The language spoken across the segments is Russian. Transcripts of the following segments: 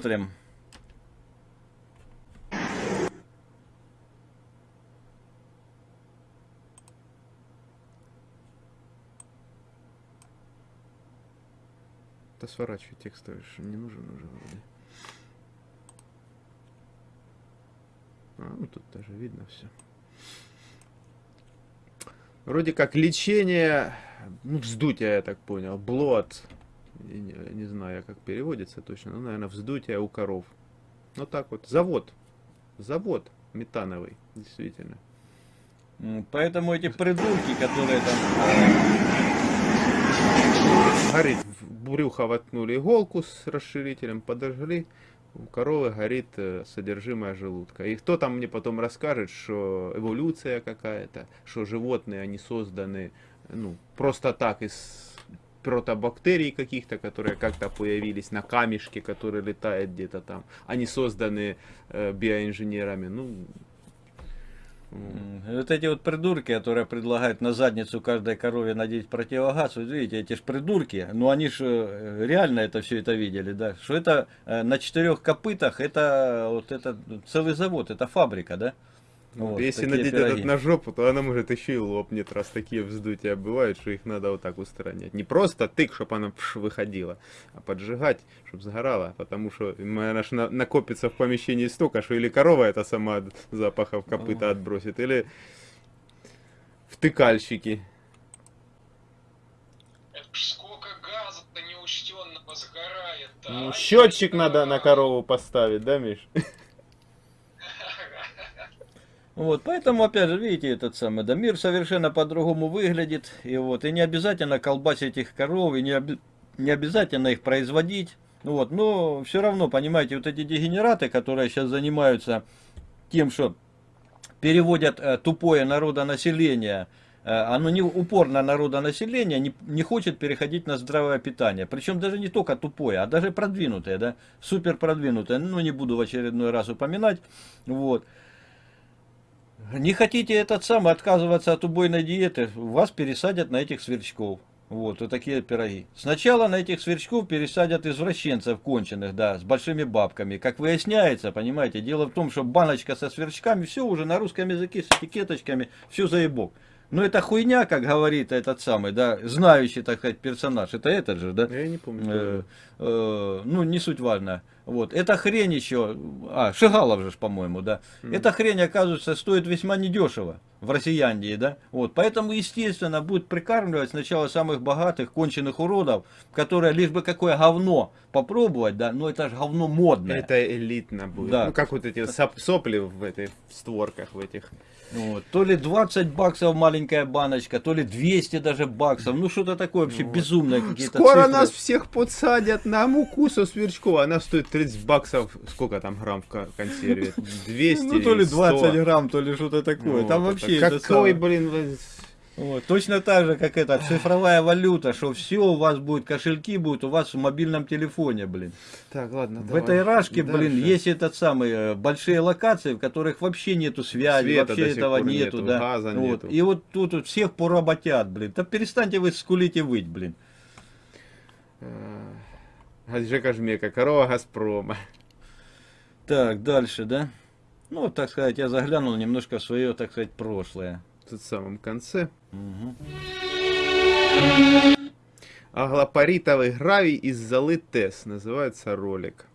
Смотрим. Да сворачивай текстовый, не нужен уже вроде. А, ну тут даже видно все. Вроде как лечение, ну, вздутие, я так понял, блот. Не, не знаю, как переводится точно, ну, наверное, вздутие у коров. Ну так вот, завод. Завод метановый, действительно. Поэтому эти придурки, которые там... Горит, в брюхо воткнули иголку с расширителем, подожгли у коровы горит э, содержимое желудка. И кто там мне потом расскажет, что эволюция какая-то, что животные, они созданы ну, просто так из протобактерий каких-то, которые как-то появились на камешке, который летает где-то там. Они созданы э, биоинженерами. Ну, вот эти вот придурки, которые предлагают на задницу каждой корове надеть противогаз, вы видите, эти ж придурки, ну они же э, реально это все это видели, да, что это э, на четырех копытах, это вот это целый завод, это фабрика, да? Вот, Если надеть пироги. этот на жопу, то она может еще и лопнет, раз такие вздутия бывают, что их надо вот так устранять. Не просто тык, чтобы она пш, выходила, а поджигать, чтобы сгорала, потому что она ж на, накопится в помещении столько, что или корова это сама запахов копыта отбросит, или втыкальщики. Это сколько газа-то неучтенного сгорает. -то. Ну, а счетчик надо на корову поставить, да, Миш? Вот, поэтому, опять же, видите, этот самый, да, мир совершенно по-другому выглядит, и вот, и не обязательно колбасить этих коров, и не, оби не обязательно их производить, ну вот, но все равно, понимаете, вот эти дегенераты, которые сейчас занимаются тем, что переводят э, тупое народонаселение, э, оно не упорно народонаселение не, не хочет переходить на здравое питание. Причем даже не только тупое, а даже продвинутое, да, супер продвинутое. Ну, не буду в очередной раз упоминать. Вот. Не хотите этот самый отказываться от убойной диеты, вас пересадят на этих сверчков. Вот, вот такие пироги. Сначала на этих сверчков пересадят извращенцев конченых, да, с большими бабками. Как выясняется, понимаете, дело в том, что баночка со сверчками, все уже на русском языке с этикеточками, все заебок. Но это хуйня, как говорит этот самый, да, знающий, так сказать, персонаж. Это этот же, да? Я не помню. Э, э, ну, не суть важно. Вот. Эта хрень еще, а, Шигалов же, по-моему, да. Mm. Эта хрень, оказывается, стоит весьма недешево в Россияндии, да. Вот. Поэтому, естественно, будет прикармливать сначала самых богатых, конченых уродов, которые лишь бы какое говно попробовать, да, но это же говно модное. Это элитно будет. Да. Ну, как вот эти сопли в этих створках, в этих. Вот. То ли 20 баксов маленькая баночка, то ли 200 даже баксов. Ну, что-то такое вообще вот. безумное какие-то Скоро цифры. нас всех подсадят на муку со сверчков. Она стоит 30 баксов. Сколько там грамм в консерве? 200 Ну, то ли 20 грамм, то ли что-то такое. Ну, там вообще... Какой, блин, вот, точно так же, как это, цифровая валюта, что все у вас будет, кошельки будут у вас в мобильном телефоне, блин. Так, ладно, В давай. этой рашке, Дальше. блин, есть этот самый, э, большие локации, в которых вообще нету связи, Света вообще этого нету, нету, да. Газа вот. нету. И вот тут вот всех поработят, блин. Да перестаньте вы скулить и выть, блин. Жека Жмека, корова Газпрома. Так, дальше, да? Ну, так сказать, я заглянул немножко в свое, так сказать, прошлое тут в самом конце. Аглопаритовый гравий из золы ТЭС. Называется ролик.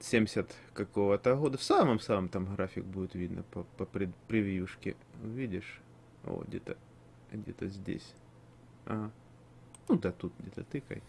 70 какого-то года. В самом-самом там график будет видно по, по превьюшке. Видишь? О, где-то где-то здесь. Ага. Ну да, тут где-то тыкай.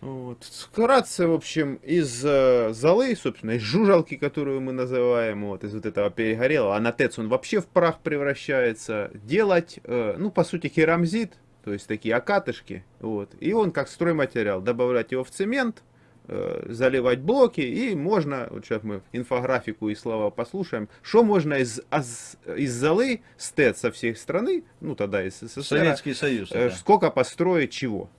Вот. Вкратце, в общем, из э, золы, собственно, из жужалки, которую мы называем, вот, из вот этого перегорелого, а на ТЭЦ он вообще в прах превращается, делать, э, ну, по сути, керамзит, то есть такие окатышки, вот, и он как стройматериал, добавлять его в цемент, э, заливать блоки, и можно, вот сейчас мы инфографику и слова послушаем, что можно из, из, из золы, с ТЭЦ со всей страны, ну, тогда из СССР, Советский Союз, э, да. сколько построить чего.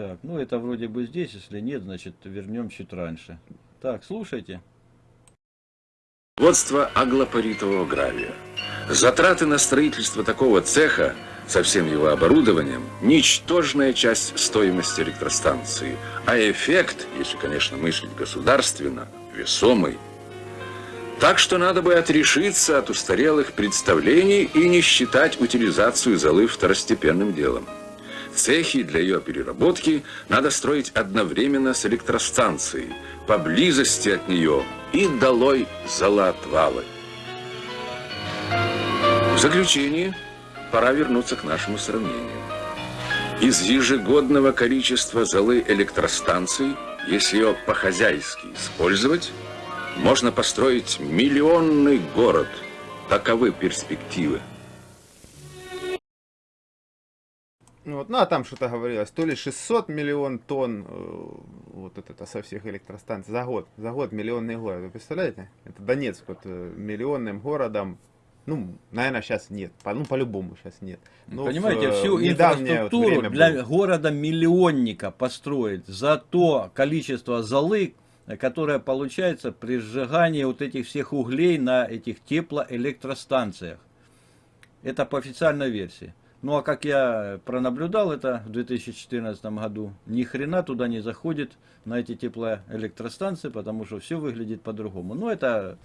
Так, ну это вроде бы здесь, если нет, значит вернем чуть раньше. Так, слушайте. Водство аглопаритового гравия. Затраты на строительство такого цеха со всем его оборудованием – ничтожная часть стоимости электростанции, а эффект, если, конечно, мыслить государственно, весомый. Так что надо бы отрешиться от устарелых представлений и не считать утилизацию золы второстепенным делом. Цехи для ее переработки надо строить одновременно с электростанцией, поблизости от нее и долой золоотвалы. В заключение пора вернуться к нашему сравнению. Из ежегодного количества золы электростанций, если ее по-хозяйски использовать, можно построить миллионный город. Таковы перспективы. Вот, ну, а там что-то говорилось, то ли 600 миллион тонн, э, вот это, со всех электростанций, за год, за год миллионный город, вы представляете? Это Донецк вот э, миллионным городом, ну, наверное, сейчас нет, по, ну, по-любому сейчас нет. Но Понимаете, в, э, всю вот инфраструктуру время для было. города-миллионника построить за то количество золы, которое получается при сжигании вот этих всех углей на этих теплоэлектростанциях. Это по официальной версии. Ну а как я пронаблюдал это в 2014 году, ни хрена туда не заходит на эти теплоэлектростанции, потому что все выглядит по-другому. Ну это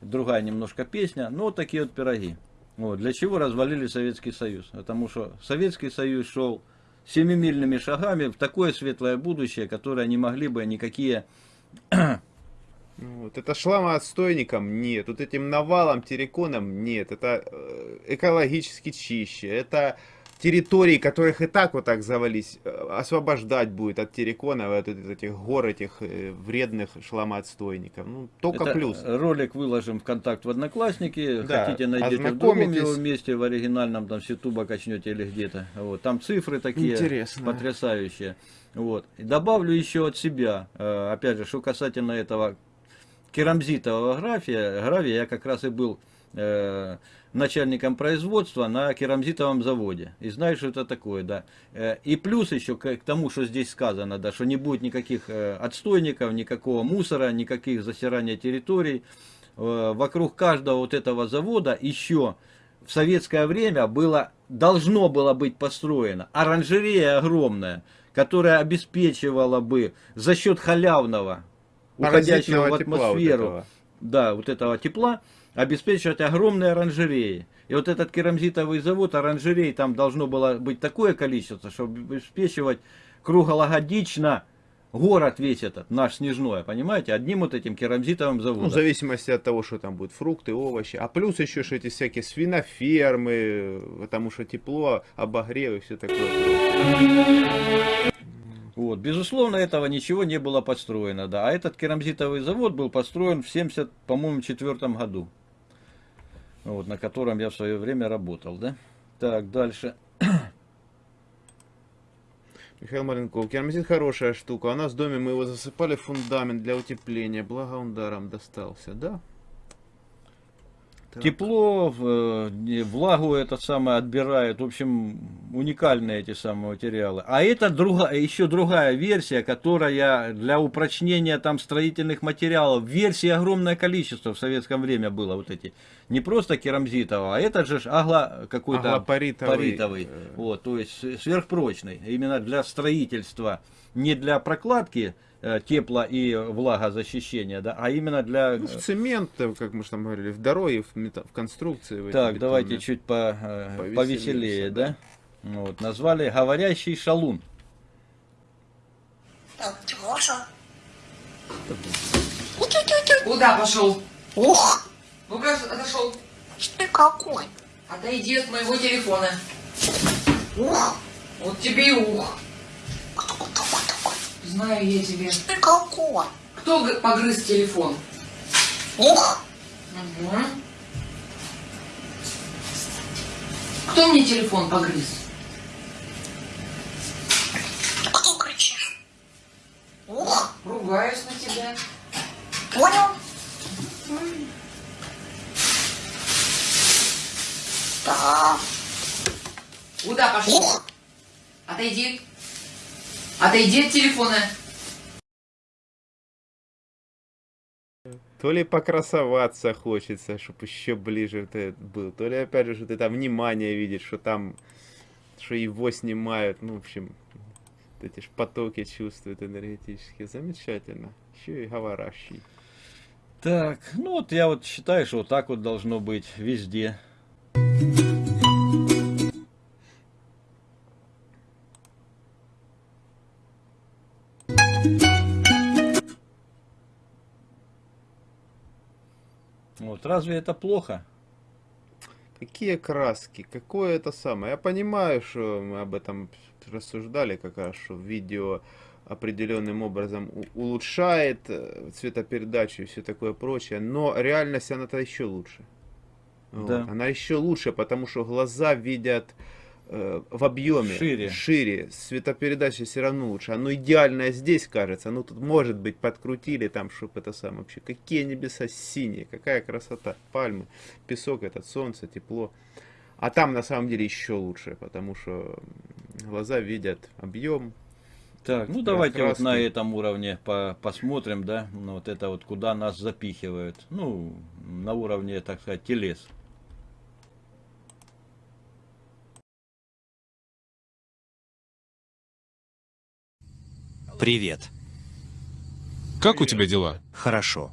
другая немножко песня, но вот такие вот пироги. Вот. Для чего развалили Советский Союз? Потому что Советский Союз шел семимильными шагами в такое светлое будущее, которое не могли бы никакие Вот, это шламоотстойником нет, вот этим навалом, терриконом нет, это э, экологически чище, это территории, которых и так вот так завались, э, освобождать будет от терриконов, от этих гор, этих э, вредных шламоотстойников. Ну, только Это плюс. Ролик выложим в контакт в Одноклассники. Да, Хотите, найдете в другом его месте, в оригинальном, там с Ютуба качнете или где-то. Вот. Там цифры такие Интересно. потрясающие. Вот. И добавлю еще от себя, опять же, что касательно этого керамзитового графия, гравия, я как раз и был э, начальником производства на керамзитовом заводе. И знаю, что это такое, да. Э, И плюс еще к, к тому, что здесь сказано, да, что не будет никаких э, отстойников, никакого мусора, никаких засирания территорий. Э, Вокруг каждого вот этого завода еще в советское время было, должно было быть построено оранжерея огромная, которая обеспечивала бы за счет халявного, уходящего в вот атмосферу, этого. да, вот этого тепла, обеспечивать огромные оранжереи. И вот этот керамзитовый завод, оранжерей, там должно было быть такое количество, чтобы обеспечивать круглогодично город весь этот, наш Снежной, понимаете, одним вот этим керамзитовым заводом. Ну, в зависимости от того, что там будет фрукты, овощи. А плюс еще что эти всякие свинофермы, потому что тепло, обогрев и все такое. Вот, безусловно, этого ничего не было построено, да. А этот керамзитовый завод был построен в 70, по-моему, четвертом году. Вот, на котором я в свое время работал, да. Так, дальше. Михаил Маленков, керамзит хорошая штука. У нас в доме мы его засыпали в фундамент для утепления. Благо он даром достался, да? Тепло, влагу это самое отбирает. В общем, уникальные эти самые материалы. А это друга, еще другая версия, которая для упрочнения там строительных материалов. Версий огромное количество в советском время было вот эти. Не просто керамзитового, а этот же агла какой-то Аглопаритовый, паритовый. э. Вот, то есть сверхпрочный. Именно для строительства. Не для прокладки э, тепла и влагозащищения, да, а именно для... Ну, в цемент, э, как мы же там говорили, в дороге, в, мета- в конструкции. в Так, давайте бетонные. чуть по, э, Повеселее повеселее, всё, да? Вот, назвали говорящий шалун. Леша. Куда пошел? Ух, Ну-ка, отошел. ты какой. Отойди от моего телефона. Ух, Вот тебе и ух. Знаю я тебе. Ты какой. Кто погрыз телефон? Ух, Мгм. Кто мне телефон погрыз? кто кричишь? Ух, Ругаюсь на тебя. понял? Да. Куда пошел? Ух, Отойди. Отойди от телефона. То ли покрасоваться хочется, чтобы еще ближе ты был, то ли опять же, что ты там внимание видишь, что там что его снимают, ну, в общем, вот эти ж потоки чувствуют энергетические. Замечательно. Еще и говорящий. Так, ну вот я вот считаю, что вот так вот должно быть везде. Вот разве это плохо? Какие краски, какое это самое. Я понимаю, что мы об этом рассуждали как раз, что видео определенным образом улучшает э, цветопередачу и все такое прочее, но реальность она-то еще лучше. Вот. Да. Она еще лучше, потому что глаза видят в объеме Шире. шире, цветопередача все равно лучше. Оно идеальное здесь кажется, ну тут может быть подкрутили там, чтобы это самое вообще. Какие небеса синие, какая красота, пальмы, песок этот, солнце, тепло. А там на самом деле еще лучше, потому что глаза видят объем. Так, ну давайте вот на этом уровне по- посмотрим, да, ну, вот это вот куда нас запихивают. Ну, на уровне, так сказать, телес. Привет. Как у тебя дела? Хорошо.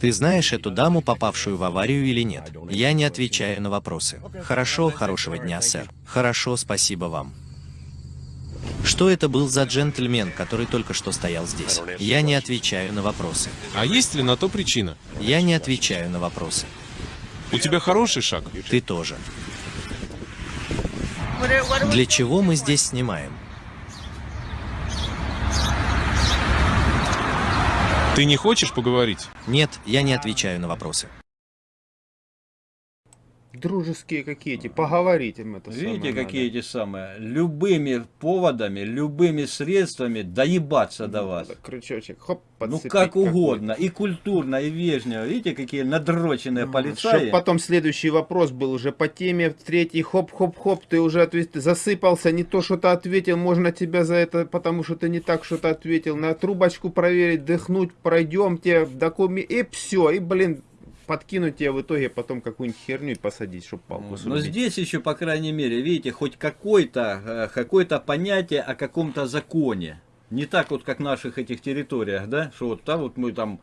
Ты знаешь эту даму, попавшую в аварию или нет? Я не отвечаю на вопросы. Хорошо, хорошего дня, сэр. Хорошо, спасибо вам. Что это был за джентльмен, который только что стоял здесь? Я не отвечаю на вопросы. А есть ли на то причина? Я не отвечаю на вопросы. У тебя хороший шаг. Ты тоже. Для чего мы здесь снимаем? Ты не хочешь поговорить? Нет, я не отвечаю на вопросы. Дружеские какие-то, поговорить им это Видите, самое какие надо. эти самые, любыми поводами, любыми средствами доебаться до вас. Крючочек, хоп, Ну как угодно, и культурно, и вежливо. Видите, какие надроченные полицаи. Чтоб потом следующий вопрос был уже по теме, третий, хоп-хоп-хоп, ты уже ответ- засыпался, не то что-то ответил, можно тебя за это, потому что ты не так что-то ответил, на трубочку проверить, дыхнуть, пройдемте, документы, и все, и, блин, подкинуть тебе в итоге потом какую-нибудь херню и посадить, чтобы палку Но срубить. здесь еще, по крайней мере, видите, хоть какое-то э, какое-то понятие о каком-то законе. Не так вот, как в наших этих территориях, да, что вот там вот мы там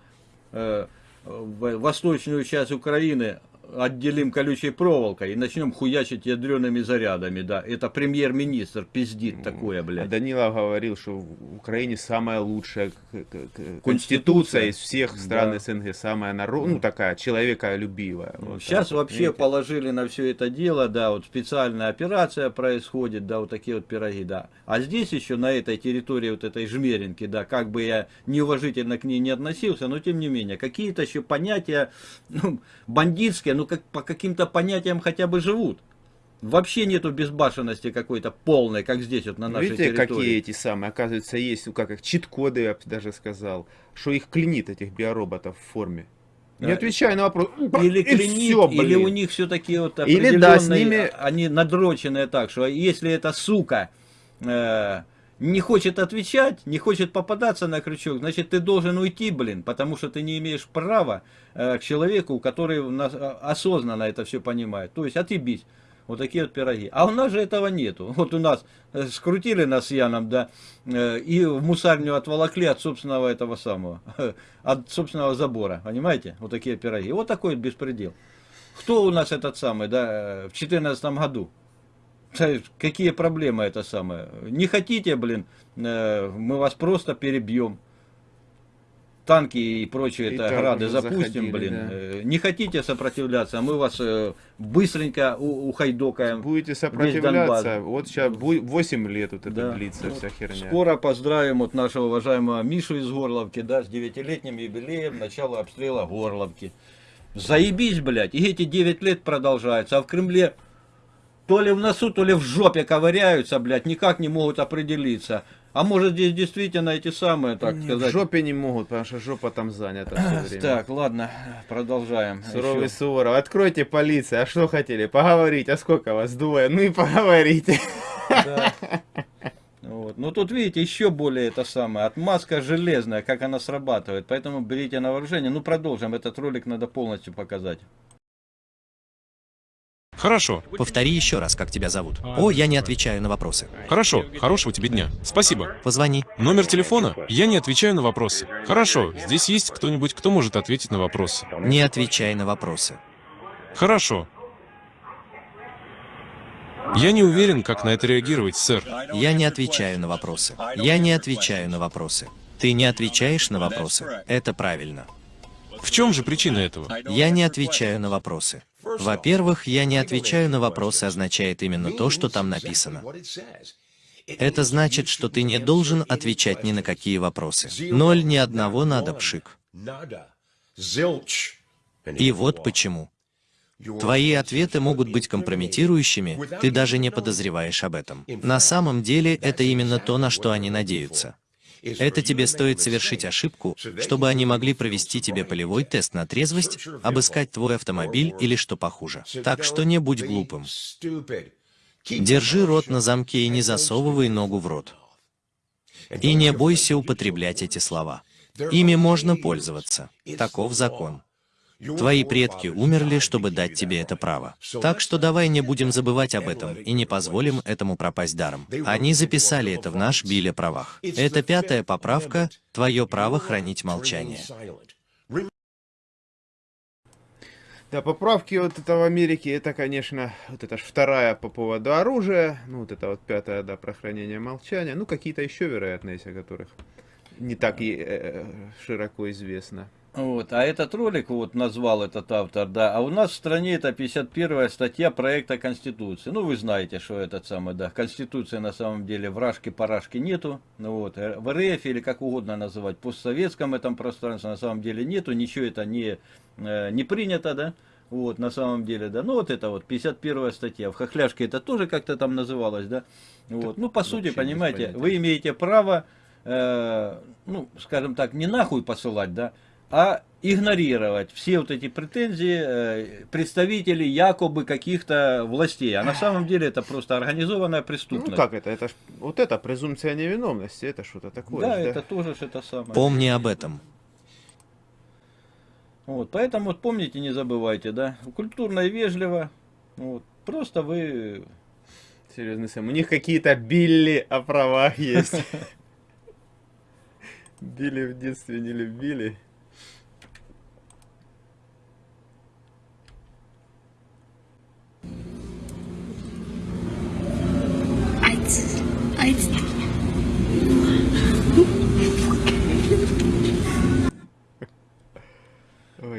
э, восточную часть Украины отделим колючей проволокой и начнем хуячить ядреными зарядами, да. Это премьер-министр пиздит такое, А блядь. Данилов говорил, что в Украине самая лучшая Конституция. конституция из всех стран Да. СНГ, самая народ, ну такая человеколюбивая. Вот Сейчас так вообще видите? положили на все это дело, да, вот специальная операция происходит, да, вот такие вот пироги, да. А здесь еще на этой территории вот этой жмеринки, да, как бы я неуважительно к ней не относился, но тем не менее, какие-то еще понятия ну, бандитские, ну как по каким-то понятиям хотя бы живут. Вообще нету безбашенности какой-то полной, как здесь вот на нашей Видите, территории. какие эти самые, оказывается, есть, ну как их, чит-коды, я бы даже сказал, что их клинит, этих биороботов в форме. Не Да. отвечай на вопрос. Или клинит, всё, или у них все такие вот Или, определенные, да, с ними- они надроченные так, что если эта сука э, не хочет отвечать, не хочет попадаться на крючок, значит ты должен уйти, блин, потому что ты не имеешь права э, к человеку, который нас, э, осознанно это все понимает. То есть отъебись. Вот такие вот пироги. А у нас же этого нету. Вот у нас э, скрутили нас с Яном, да, э, и в мусарню отволокли от собственного этого самого, от собственного забора. Понимаете? Вот такие пироги. Вот такой вот беспредел. Кто у нас этот самый, да, э, в 2014 году? Какие проблемы это самое? Не хотите, блин, э, мы вас просто перебьем. Танки и прочие И это грады запустим, заходили, блин. да. Э, Не хотите сопротивляться, мы вас э, быстренько ухайдокаем. Будете сопротивляться, вот сейчас 8 лет вот это Да. длится Ну, вся херня. Скоро поздравим вот нашего уважаемого Мишу из Горловки, да, с девятилетним юбилеем начала обстрела Горловки. Заебись, блядь, и эти 9 лет продолжаются, а в Кремле то ли в носу, то ли в жопе ковыряются, блядь, никак не могут определиться. А может здесь действительно эти самые, так Не, сказать... в жопе не могут, потому что жопа там занята все время. Так, ладно, продолжаем. Суровый Еще. Суворов, откройте полиция, а что хотели? Поговорить, а сколько вас, двое? Ну и поговорите. Да. Вот. Но тут, видите, еще более это самое, отмазка железная, как она срабатывает. Поэтому берите на вооружение. Ну, продолжим. Этот ролик надо полностью показать. Хорошо, Повтори еще раз, как тебя зовут. О, я не отвечаю на вопросы. хорошо, хорошего тебе дня. Спасибо. Позвони. Номер телефона? Я не отвечаю на вопросы. Хорошо, здесь есть кто-нибудь, кто может ответить на вопросы. Не отвечай на вопросы. Хорошо. Я не уверен, как на это реагировать, сэр. Я не отвечаю на вопросы. Я не отвечаю на вопросы. Ты не отвечаешь на вопросы. Это правильно. В чем же причина этого? Я не отвечаю на вопросы. Во-первых, я не отвечаю на вопросы означает именно то, что там написано. Это значит, что ты не должен отвечать ни на какие вопросы. Ноль ни одного надо пшик. И вот почему. Твои ответы могут быть компрометирующими, ты даже не подозреваешь об этом. На самом деле, это именно то, на что они надеются. Это тебе стоит совершить ошибку, чтобы они могли провести тебе полевой тест на трезвость, обыскать твой автомобиль или что похуже. Так что не будь глупым. Держи рот на замке и не засовывай ногу в рот. И не бойся употреблять эти слова. Ими можно пользоваться. Таков закон. Твои предки умерли, чтобы дать тебе это право. Так что давай не будем забывать об этом и не позволим этому пропасть даром. Они записали это в наш биле правах. Это пятая поправка, твое право хранить молчание. Да, поправки вот это в Америке, это, конечно, вот это ж вторая по поводу оружия, ну, вот это вот пятая, да, про хранение молчания, ну, какие-то еще, вероятно, есть, о которых не так и э, широко известно. Вот, а этот ролик вот назвал этот автор, да, а у нас в стране это 51 статья проекта Конституции. Ну, вы знаете, что этот самый, да, Конституции на самом деле вражки-парашки нету, ну вот, э, в РФ или как угодно называть, постсоветском этом пространстве на самом деле нету, ничего это не, э, не принято, да, вот, на самом деле, да, ну вот это вот 51 статья, в Хохляшке это тоже как-то там называлось, да, вот, ну, по сути, понимаете, вы имеете право, э, ну, скажем так, не нахуй посылать, да, а игнорировать все вот эти претензии э, представителей якобы каких-то властей. А на самом деле это просто организованная преступность. Ну, как это? Это ж, вот это презумпция невиновности, это что-то такое. Да, ж, это тоже ж это самое. Помни об этом. Вот, поэтому вот помните, не забывайте, да, культурно и вежливо. Вот, просто вы... Серьезно, Сэм, у них какие-то Билли о правах есть. Билли в детстве не любили.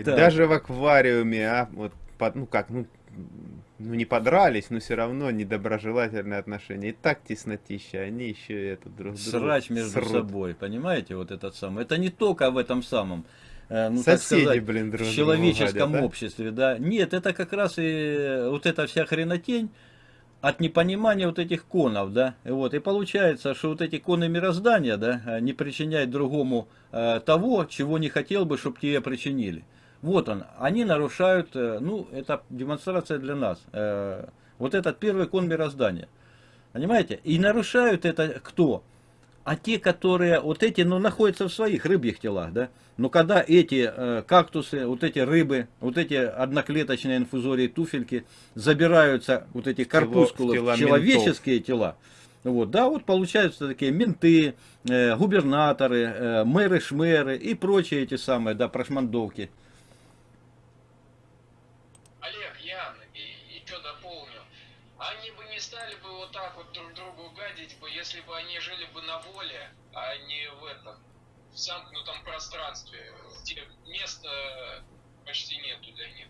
Ой, Так. Даже в аквариуме, а, вот, под- ну как, ну, ну не подрались, но все равно недоброжелательные отношения. И так теснотища, они еще и это друг друга Срач между срут. собой, понимаете, вот этот самый. Это не только в этом самом, э, ну, Соседи, сказать, блин, друг в человеческом гадят, да? обществе, да. Нет, это как раз и вот эта вся хренотень от непонимания вот этих конов, да. И Вот, и получается, что вот эти коны мироздания, да, не причиняют другому э, того, чего не хотел бы, чтобы тебе причинили. Вот он, они нарушают, э, ну, это демонстрация для нас. э, вот этот первый кон мироздания. Понимаете? И нарушают это кто? А те, которые, вот эти, ну, находятся в своих рыбьих телах, да? Но когда эти э, кактусы, вот эти рыбы, вот эти одноклеточные инфузории, туфельки, забираются, вот эти корпускулы, тела человеческие тела, вот, да, вот получаются такие менты, э, губернаторы, э, мэры-шмеры и прочие эти самые, да, прошмандовки. Если бы они жили бы на воле, а не в этом, в замкнутом пространстве, где места почти нету для них.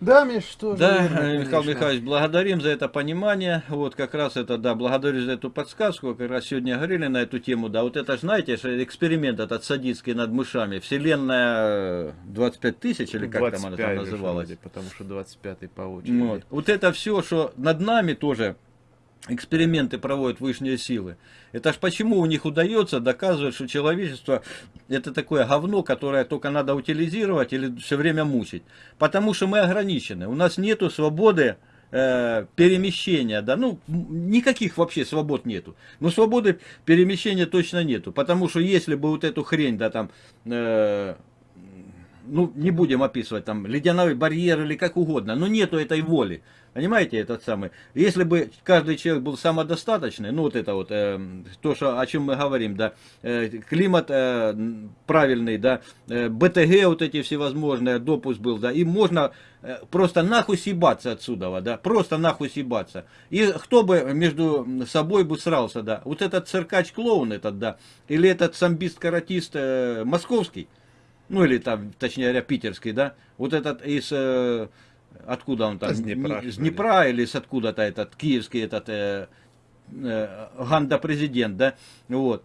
Да, Миш, что Да, верно, э, Михаил конечно. Михайлович, благодарим за это понимание. Вот как раз это, да, благодарю за эту подсказку. Как раз сегодня говорили на эту тему. Да, вот это, знаете, эксперимент этот садистский над мышами. Вселенная э, 25 тысяч, или как там она 25 там называлась. вроде, потому что 25 по очереди. Вот. вот это все, что над нами тоже эксперименты проводят высшие силы. Это ж почему у них удается доказывать, что человечество это такое говно, которое только надо утилизировать или все время мучить. Потому что мы ограничены. У нас нету свободы э, перемещения, да, ну, никаких вообще свобод нету. Но свободы перемещения точно нету. Потому что если бы вот эту хрень, да, там, э, ну, не будем описывать, там, ледяной барьер или как угодно, но нету этой воли. Понимаете, этот самый. Если бы каждый человек был самодостаточный, ну вот это вот, э, то, что, о чем мы говорим, да, э, климат э, правильный, да, э, БТГ вот эти всевозможные, допуск был, да, и можно э, просто нахуй съебаться отсюда, да, просто нахуй съебаться. И кто бы между собой бы срался, да, вот этот циркач-клоун этот, да, или этот самбист-каратист э, московский, ну или там, точнее говоря, питерский, да, вот этот из... Э, откуда он там, Из Днепра, ли? Днепра или с откуда-то этот киевский этот э, э, Ганда-президент, да, вот.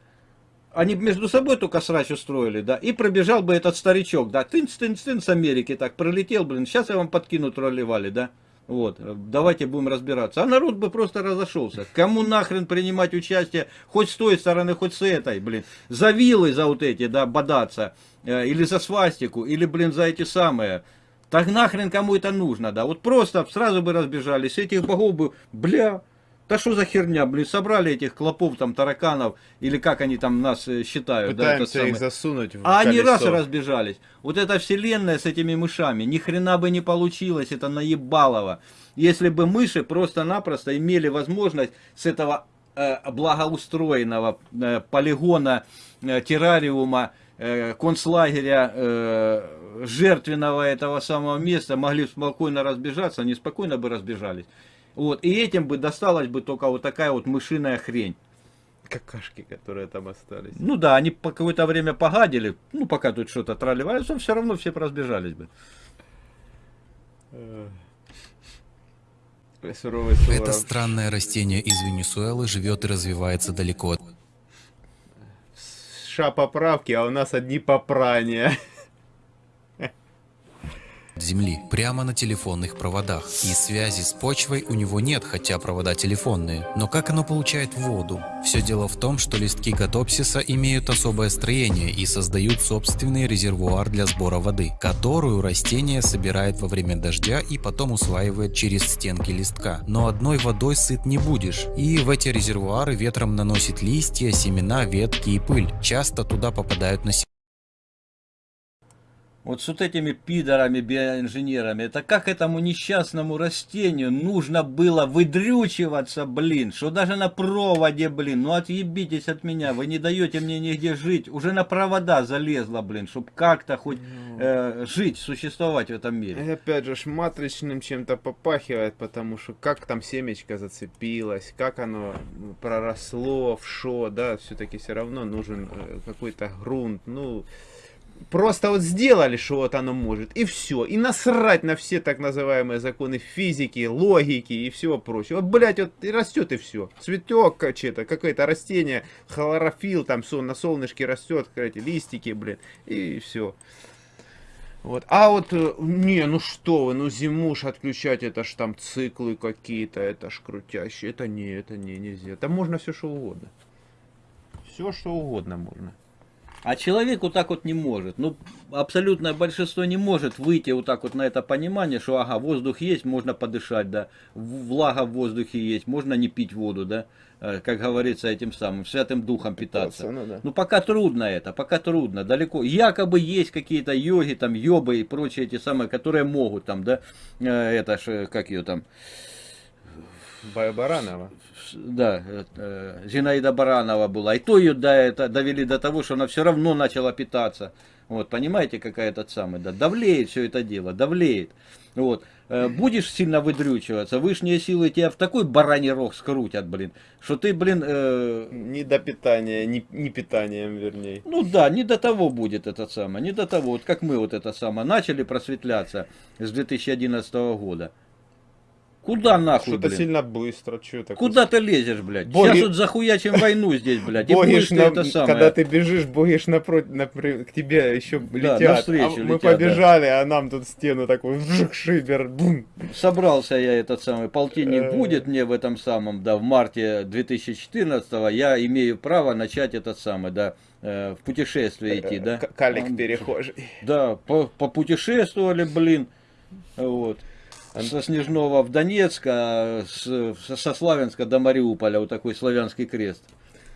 Они между собой только срач устроили, да, и пробежал бы этот старичок, да, тынц, тынц, тынц с Америки так пролетел, блин, сейчас я вам подкину тролливали, да, вот, давайте будем разбираться. А народ бы просто разошелся. Кому нахрен принимать участие, хоть с той стороны, хоть с этой, блин. За вилы за вот эти, да, бодаться, э, или за свастику, или, блин, за эти самые. Так нахрен кому это нужно, да? Вот просто сразу бы разбежались, этих богов бы, бля, да что за херня, блин, собрали этих клопов, там, тараканов, или как они там нас э, считают, да, Пытаемся их самый. засунуть в А они раз и разбежались. Вот эта вселенная с этими мышами, ни хрена бы не получилось, это наебалово. Если бы мыши просто-напросто имели возможность с этого э, благоустроенного э, полигона, э, террариума, э, концлагеря, э, жертвенного этого самого места, могли спокойно разбежаться, они спокойно бы разбежались. Вот, и этим бы досталась бы только вот такая вот мышиная хрень. Какашки, которые там остались. Ну да, они по какое-то время погадили, ну пока тут что-то тролливались, но все равно все бы разбежались бы. Э, Суровый. Это странное растение из Венесуэлы живет и развивается далеко от Ша поправки, а у нас одни попрания. Земли, прямо на телефонных проводах. И связи с почвой у него нет, хотя провода телефонные. Но как оно получает воду? Все дело в том, что листки катопсиса имеют особое строение и создают собственный резервуар для сбора воды, которую растение собирает во время дождя и потом усваивает через стенки листка. Но одной водой сыт не будешь. И в эти резервуары ветром наносит листья, семена, ветки и пыль. Часто туда попадают насекомые. Вот с вот этими пидорами, биоинженерами, это как этому несчастному растению нужно было выдрючиваться, блин, что даже на проводе, блин, ну отъебитесь от меня, вы не даете мне нигде жить, уже на провода залезла, блин, чтобы как-то хоть э, жить, существовать в этом мире. И опять же, матричным чем-то попахивает, потому что как там семечко зацепилось, как оно ну, проросло, в шо, да, все-таки все равно нужен э, какой-то грунт, ну... Просто вот сделали, что вот оно может, и все. И насрать на все так называемые законы физики, логики и всего прочего. Вот, блядь, вот и растет и все. Цветок что-то, какое-то растение, хлорофилл там сон, на солнышке растет, эти листики, блин, и все. Вот. А вот, э, не, ну что вы, ну зиму ж отключать, это ж там циклы какие-то, это ж крутящие. Это не, это не, нельзя. Там можно все что угодно. Все что угодно можно. А человек вот так вот не может. Ну, абсолютное большинство не может выйти вот так вот на это понимание, что ага, воздух есть, можно подышать, да, влага в воздухе есть, можно не пить воду, да, Э, как говорится этим самым, святым духом питаться. Питаться, ну да. Ну, пока трудно это, пока трудно, далеко. Якобы есть какие-то йоги, там, йобы и прочие эти самые, которые могут там, да, э, это ж, э, как ее там, Баранова. да, э, Зинаида Баранова была. И то ее до это, довели до того, что она все равно начала питаться. Вот, понимаете, какая этот самый, да, давлеет все это дело, давлеет. Вот, Э, будешь сильно выдрючиваться, высшие силы тебя в такой бараний рог скрутят, блин, что ты, блин, э, Не до питания, не, не питанием, вернее. ну да, не до того будет это самое, не до того, вот как мы вот это самое начали просветляться с 2011 года. Куда нахуй, Что-то сильно быстро, что такое. Куда ты лезешь, блядь? Боги- Сейчас вот захуячим войну здесь, блядь, и будешь на- это самое. Когда ты бежишь, ж напротив, напри- к тебе еще летят. навстречу а мы летят, да. побежали, а нам тут стену такую вжик, шибер, бум. Собрался я этот самый полтинник Э. будет мне в этом самом, да, в марте 2014 я имею право начать этот самый, да, э, в путешествие идти, да. К- Калик перехожий. Да, по, попутешествовали, блин, вот. Со Снежного в Донецк, а с- со Славянска до Мариуполя, вот такой славянский крест.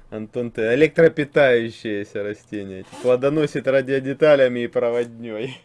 Антон, ты электропитающееся растение. Плодоносит радиодеталями и проводней.